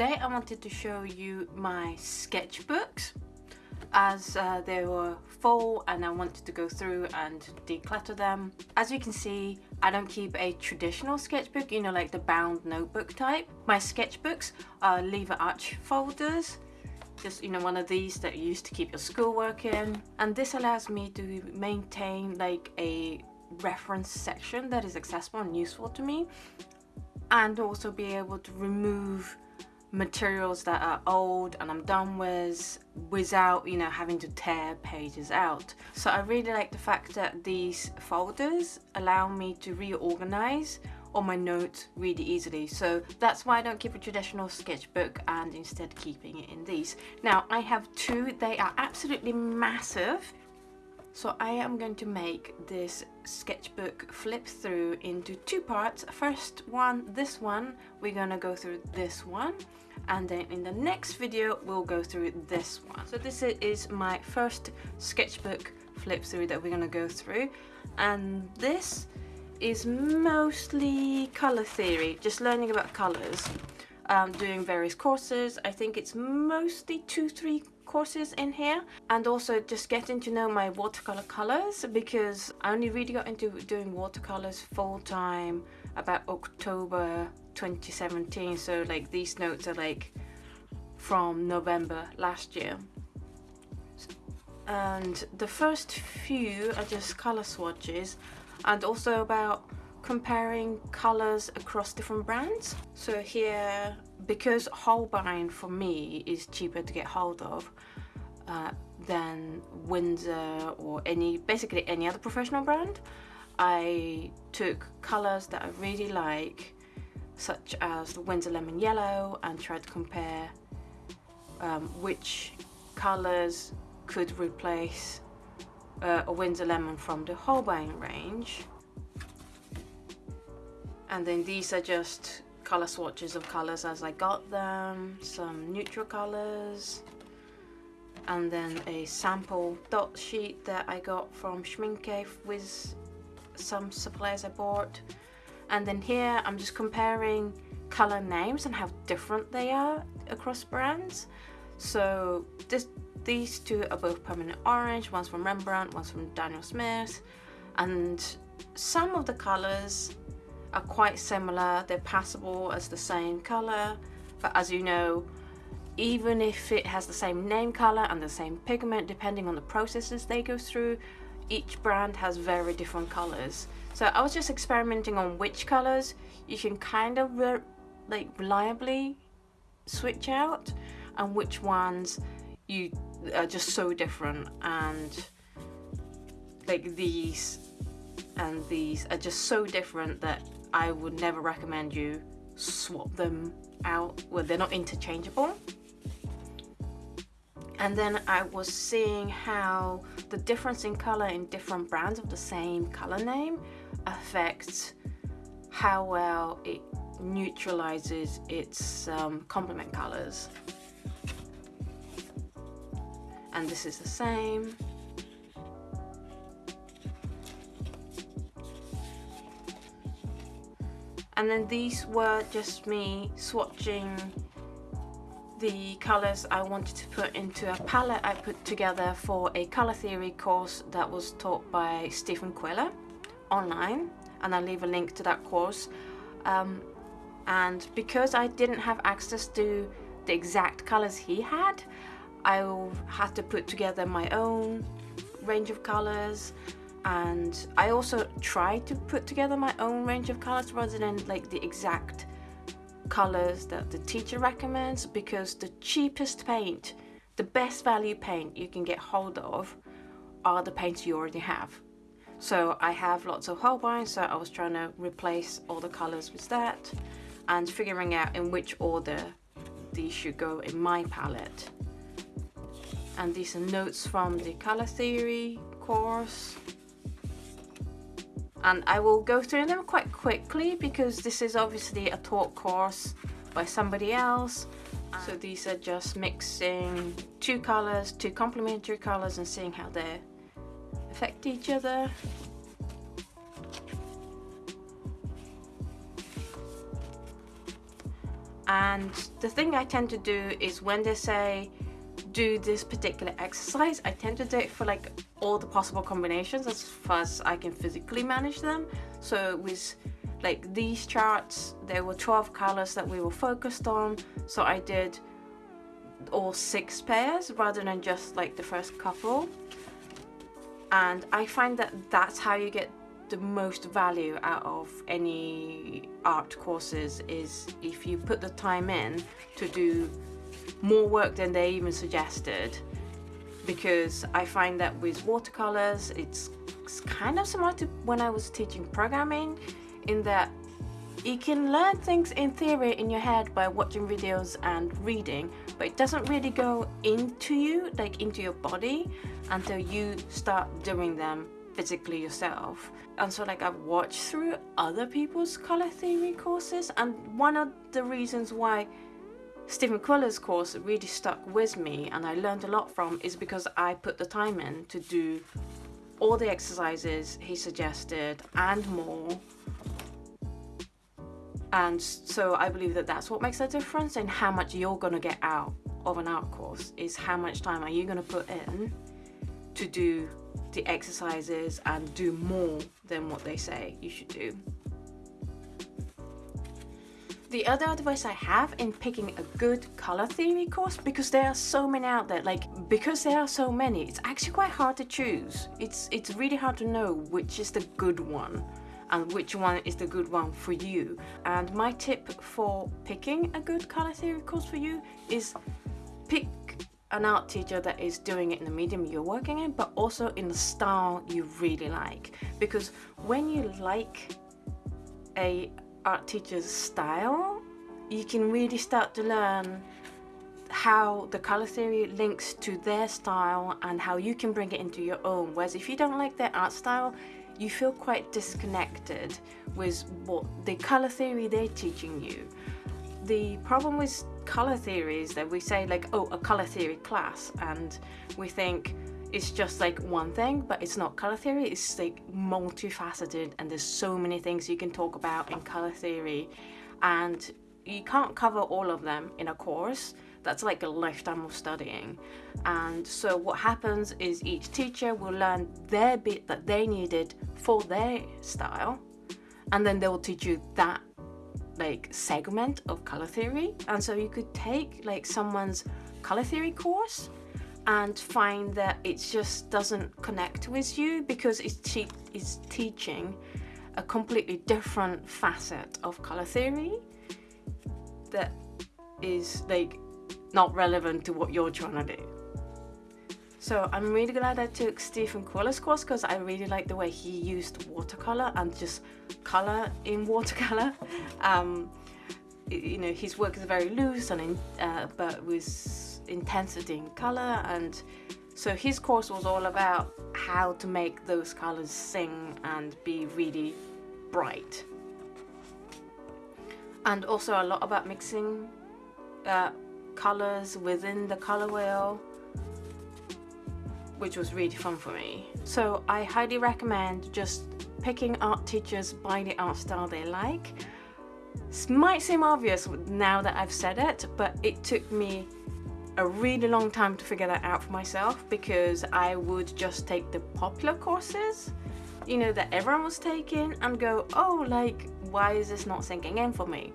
today I wanted to show you my sketchbooks as uh, they were full and I wanted to go through and declutter them. As you can see, I don't keep a traditional sketchbook, you know, like the bound notebook type. My sketchbooks are lever arch folders just you know one of these that you used to keep your schoolwork in and this allows me to maintain like a reference section that is accessible and useful to me and also be able to remove materials that are old and I'm done with without you know having to tear pages out. So I really like the fact that these folders allow me to reorganize all my notes really easily. So that's why I don't keep a traditional sketchbook and instead keeping it in these. Now I have two. They are absolutely massive. So I am going to make this sketchbook flip through into two parts. First one, this one, we're gonna go through this one and then in the next video we'll go through this one. So this is my first sketchbook flip through that we're gonna go through and this is mostly color theory, just learning about colors, um, doing various courses. I think it's mostly two, three courses in here and also just getting to know my watercolor colors because I only really got into doing watercolors full time about October 2017 so like these notes are like from November last year. And the first few are just color swatches and also about comparing colors across different brands. So here because Holbein for me is cheaper to get hold of uh, than Winsor or any basically any other professional brand I took colors that I really like such as the Winsor Lemon Yellow and tried to compare um, which colors could replace uh, a Winsor Lemon from the Holbein range. And then these are just color swatches of colors as I got them, some neutral colors, and then a sample dot sheet that I got from Schmincke with some supplies I bought. And then here I'm just comparing color names and how different they are across brands. So this, these two are both permanent orange, one's from Rembrandt, one's from Daniel Smith, and some of the colors are quite similar. They're passable as the same color but as you know even if it has the same name color and the same pigment depending on the processes they go through each brand has very different colors so I was just experimenting on which colors you can kind of re like reliably switch out and which ones you are just so different and like these and these are just so different that I would never recommend you swap them out. Well they're not interchangeable. And then I was seeing how the difference in color in different brands of the same color name affects how well it neutralizes its um, complement colors. And this is the same and then these were just me swatching the colors I wanted to put into a palette I put together for a color theory course that was taught by Stephen Quiller online. And I'll leave a link to that course. Um, and because I didn't have access to the exact colors he had I had to put together my own range of colors and I also try to put together my own range of colors rather than like the exact colors that the teacher recommends because the cheapest paint the best value paint you can get hold of are the paints you already have. So I have lots of Holbein so I was trying to replace all the colors with that and figuring out in which order these should go in my palette. And these are notes from the color theory course and I will go through them quite quickly because this is obviously a taught course by somebody else so these are just mixing two colors, two complementary colors and seeing how they affect each other. And the thing I tend to do is when they say do this particular exercise, I tend to do it for like all the possible combinations as far as I can physically manage them. So with like these charts, there were 12 colors that we were focused on. So I did all six pairs rather than just like the first couple. And I find that that's how you get the most value out of any art courses is if you put the time in to do more work than they even suggested because I find that with watercolors it's, it's kind of similar to when I was teaching programming in that you can learn things in theory in your head by watching videos and reading but it doesn't really go into you like into your body until you start doing them physically yourself. And so like I've watched through other people's color theory courses and one of the reasons why Stephen Quiller's course really stuck with me and I learned a lot from is because I put the time in to do all the exercises he suggested and more and so I believe that that's what makes a difference in how much you're going to get out of an art course is how much time are you going to put in to do the exercises and do more than what they say you should do. The other advice I have in picking a good color theory course, because there are so many out there, like because there are so many, it's actually quite hard to choose. It's, it's really hard to know which is the good one and which one is the good one for you. And my tip for picking a good color theory course for you is pick an art teacher that is doing it in the medium you're working in, but also in the style you really like. Because when you like a art teacher's style, you can really start to learn how the color theory links to their style and how you can bring it into your own. Whereas if you don't like their art style, you feel quite disconnected with what the color theory they're teaching you. The problem with color theory is that we say like, oh, a color theory class, and we think it's just like one thing, but it's not color theory, it's like multifaceted and there's so many things you can talk about in color theory and you can't cover all of them in a course. That's like a lifetime of studying. And so what happens is each teacher will learn their bit that they needed for their style and then they will teach you that like segment of color theory. And so you could take like someone's color theory course and find that it just doesn't connect with you because it's, te it's teaching a completely different facet of color theory that is like not relevant to what you're trying to do. So I'm really glad I took Stephen Quiller's course because I really like the way he used watercolor and just color in watercolor. Um, you know, his work is very loose and in, uh, but with intensity in color and so his course was all about how to make those colors sing and be really bright. And also a lot about mixing uh, colors within the color wheel which was really fun for me. So I highly recommend just picking art teachers by the art style they like. This might seem obvious now that I've said it, but it took me a really long time to figure that out for myself because I would just take the popular courses, you know, that everyone was taking and go, oh, like, why is this not sinking in for me?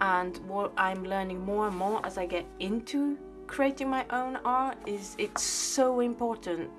and what I'm learning more and more as I get into creating my own art is it's so important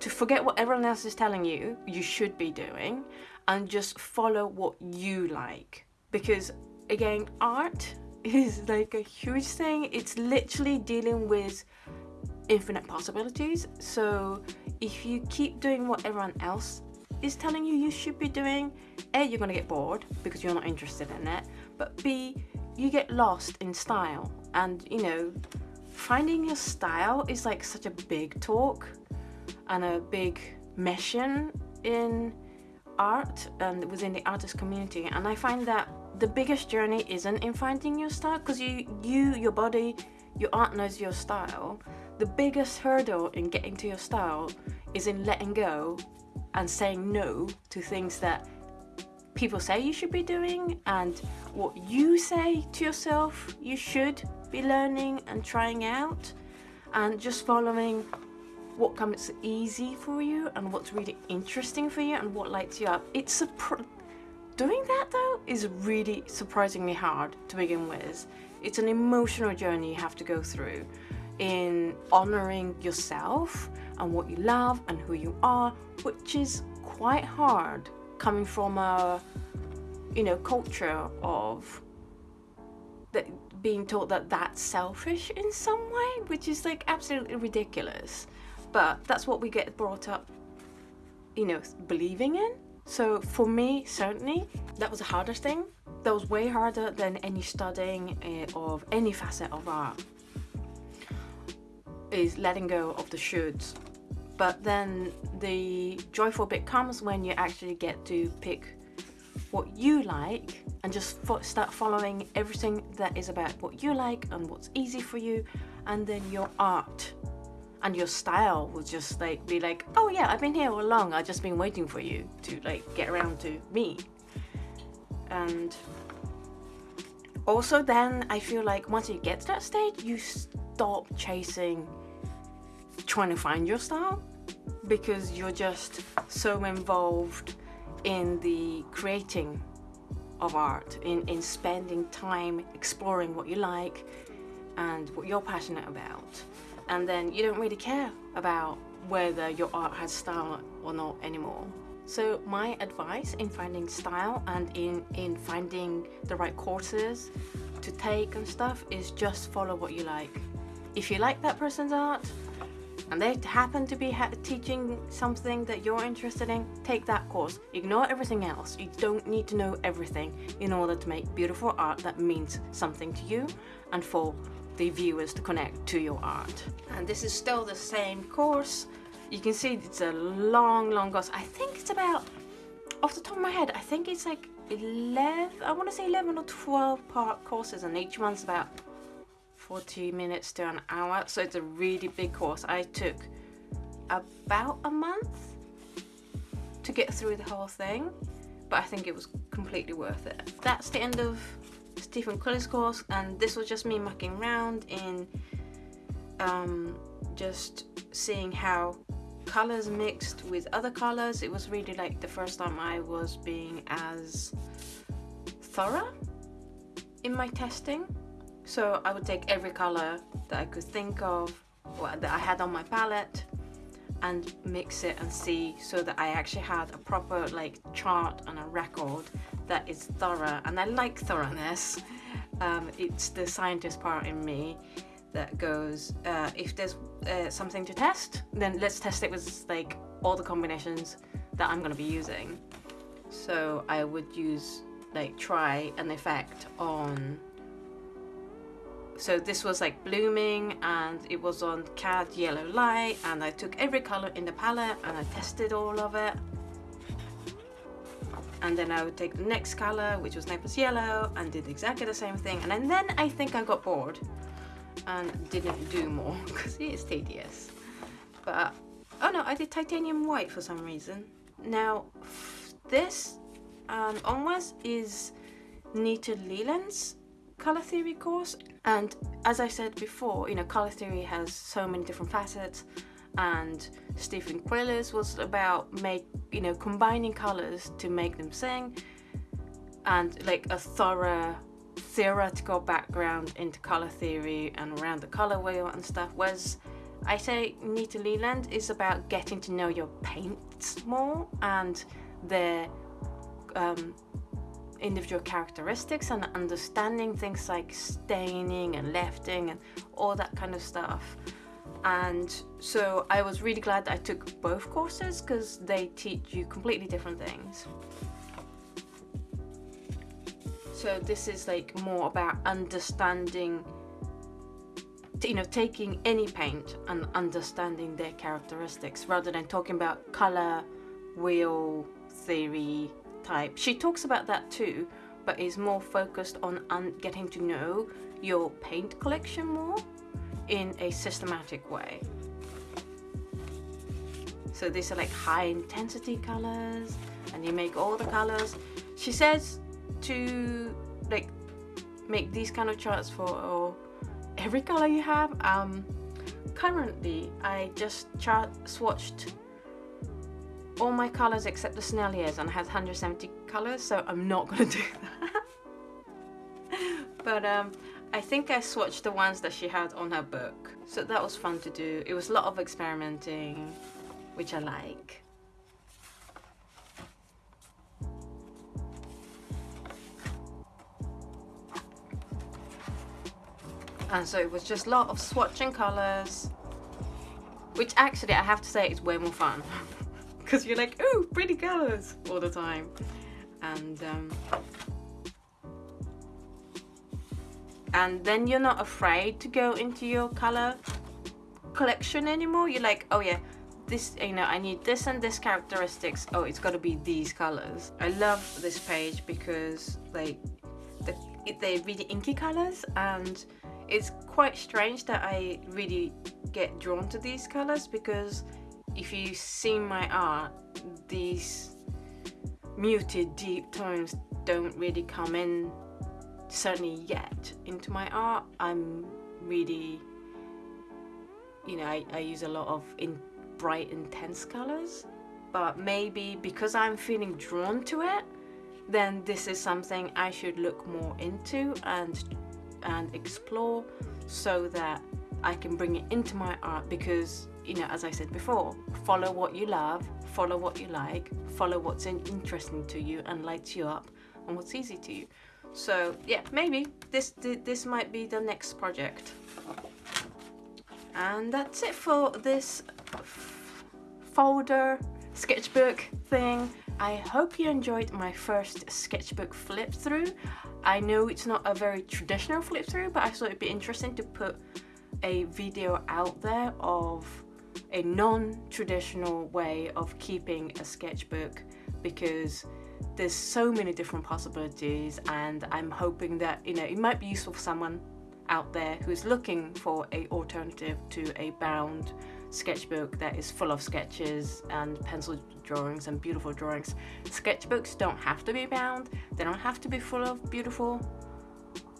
to forget what everyone else is telling you you should be doing and just follow what you like because again art is like a huge thing it's literally dealing with infinite possibilities so if you keep doing what everyone else is telling you you should be doing a you're gonna get bored because you're not interested in it but B, you get lost in style. And you know, finding your style is like such a big talk and a big mission in art and within the artist community. And I find that the biggest journey isn't in finding your style because you, you, your body, your art knows your style. The biggest hurdle in getting to your style is in letting go and saying no to things that people say you should be doing and what you say to yourself you should be learning and trying out and just following what comes easy for you and what's really interesting for you and what lights you up. It's doing that though is really surprisingly hard to begin with. It's an emotional journey you have to go through in honoring yourself and what you love and who you are, which is quite hard coming from a you know culture of that being taught that that's selfish in some way, which is like absolutely ridiculous. But that's what we get brought up, you know, believing in. So for me, certainly, that was the hardest thing. That was way harder than any studying uh, of any facet of art. Is letting go of the shoulds. But then the joyful bit comes when you actually get to pick what you like and just fo start following everything that is about what you like and what's easy for you and then your art and your style will just like be like oh yeah I've been here all along I've just been waiting for you to like get around to me and also then I feel like once you get to that stage you stop chasing trying to find your style because you're just so involved in the creating of art, in, in spending time exploring what you like and what you're passionate about. And then you don't really care about whether your art has style or not anymore. So my advice in finding style and in, in finding the right courses to take and stuff is just follow what you like. If you like that person's art, and they happen to be teaching something that you're interested in, take that course. Ignore everything else. You don't need to know everything in order to make beautiful art that means something to you and for the viewers to connect to your art. And this is still the same course. You can see it's a long, long course. I think it's about, off the top of my head, I think it's like 11, I want to say 11 or 12 part courses and each one's about 40 minutes to an hour so it's a really big course I took about a month to get through the whole thing but I think it was completely worth it that's the end of Stephen Quiller's course and this was just me mucking around in um, just seeing how colors mixed with other colors it was really like the first time I was being as thorough in my testing. So I would take every color that I could think of, or that I had on my palette, and mix it and see so that I actually had a proper like chart and a record that is thorough and I like thoroughness. Um, it's the scientist part in me that goes uh, if there's uh, something to test then let's test it with like all the combinations that I'm gonna be using. So I would use like try an effect on so this was like blooming and it was on cad yellow light and I took every color in the palette and I tested all of it and then I would take the next color which was Naples yellow and did exactly the same thing. And then I think I got bored and didn't do more because it is tedious. But oh no I did titanium white for some reason. Now this um, onwards is Nita Leland's color theory course. And as I said before you know color theory has so many different facets and Stephen Quiller's was about make you know combining colors to make them sing and like a thorough theoretical background into color theory and around the color wheel and stuff whereas I say Nita Leland is about getting to know your paints more and their um, individual characteristics and understanding things like staining and lifting and all that kind of stuff and so I was really glad that I took both courses because they teach you completely different things so this is like more about understanding you know taking any paint and understanding their characteristics rather than talking about color wheel theory type. She talks about that too, but is more focused on getting to know your paint collection more in a systematic way. So these are like high intensity colors and you make all the colors. she says to like make these kind of charts for every color you have um currently I just chart swatched all my colors except the Senneliers and I had 170 colors so I'm not gonna do that but um I think I swatched the ones that she had on her book. So that was fun to do. It was a lot of experimenting which I like. And so it was just a lot of swatching colors which actually I have to say is way more fun. Because you're like oh pretty colors all the time. And um, and then you're not afraid to go into your color collection anymore? You're like oh yeah this you know I need this and this characteristics. Oh it's got to be these colors. I love this page because like the, they're really inky colors and it's quite strange that I really get drawn to these colors because if you see my art these muted deep tones don't really come in certainly yet into my art. I'm really you know I, I use a lot of in bright intense colors. But maybe because I'm feeling drawn to it then this is something I should look more into and and explore so that I can bring it into my art. Because you know as I said before follow what you love follow what you like follow what's interesting to you and lights you up and what's easy to you. So yeah maybe this this might be the next project. And that's it for this folder sketchbook thing. I hope you enjoyed my first sketchbook flip through. I know it's not a very traditional flip through, but I thought it'd be interesting to put a video out there of a non-traditional way of keeping a sketchbook because there's so many different possibilities and I'm hoping that you know it might be useful for someone out there who's looking for a alternative to a bound sketchbook that is full of sketches and pencil drawings and beautiful drawings. Sketchbooks don't have to be bound, they don't have to be full of beautiful,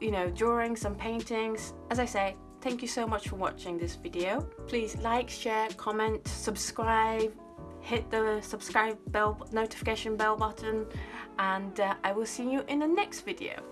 you know, drawings and paintings. As I say, thank you so much for watching this video. Please like, share, comment, subscribe, hit the subscribe bell notification bell button and uh, I will see you in the next video.